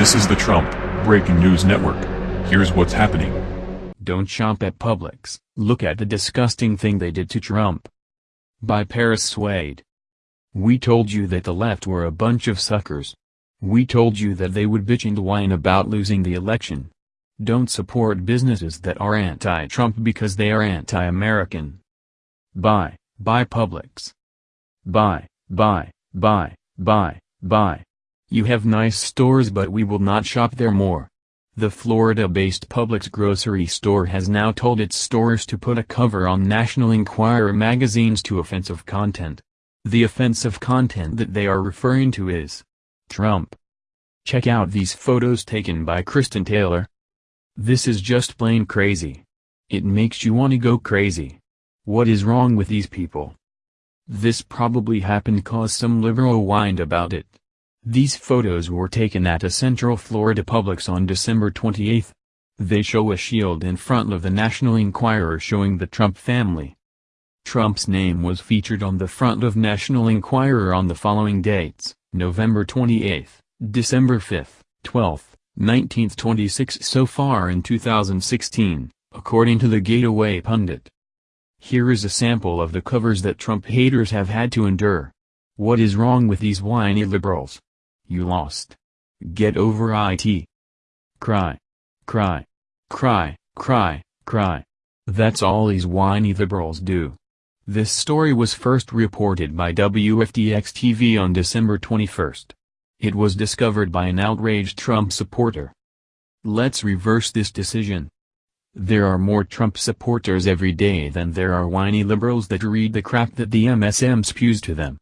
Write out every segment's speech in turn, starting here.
This is the Trump Breaking News Network. Here's what's happening. Don't shop at Publix. Look at the disgusting thing they did to Trump. By Paris Swade. We told you that the left were a bunch of suckers. We told you that they would bitch and whine about losing the election. Don't support businesses that are anti-Trump because they are anti-American. Bye, bye Publix. Bye, bye, bye, bye, bye. You have nice stores but we will not shop there more. The Florida-based Publix grocery store has now told its stores to put a cover on National Enquirer magazine's to offensive content. The offensive content that they are referring to is Trump. Check out these photos taken by Kristen Taylor. This is just plain crazy. It makes you want to go crazy. What is wrong with these people? This probably happened cause some liberal whined about it. These photos were taken at a Central Florida Publix on December 28. They show a shield in front of the National Enquirer showing the Trump family. Trump's name was featured on the front of National Enquirer on the following dates, November 28, December 5, 12, 19th 26 so far in 2016, according to the Gateway Pundit. Here is a sample of the covers that Trump haters have had to endure. What is wrong with these whiny liberals? You lost. Get over it. Cry. Cry. Cry, cry, cry. That's all these whiny liberals do. This story was first reported by WFDX-TV on December 21. It was discovered by an outraged Trump supporter. Let's reverse this decision. There are more Trump supporters every day than there are whiny liberals that read the crap that the MSM spews to them.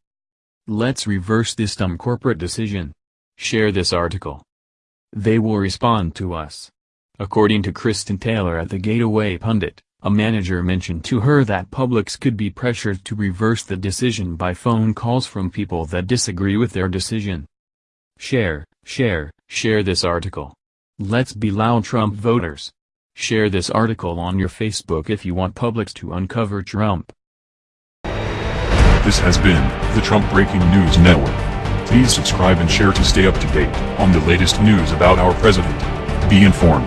Let's reverse this dumb corporate decision. Share this article. They will respond to us. According to Kristen Taylor at the Gateway Pundit, a manager mentioned to her that Publix could be pressured to reverse the decision by phone calls from people that disagree with their decision. Share, share, share this article. Let's be loud Trump voters. Share this article on your Facebook if you want Publix to uncover Trump. This has been the Trump Breaking News Network. Please subscribe and share to stay up to date on the latest news about our president. Be informed.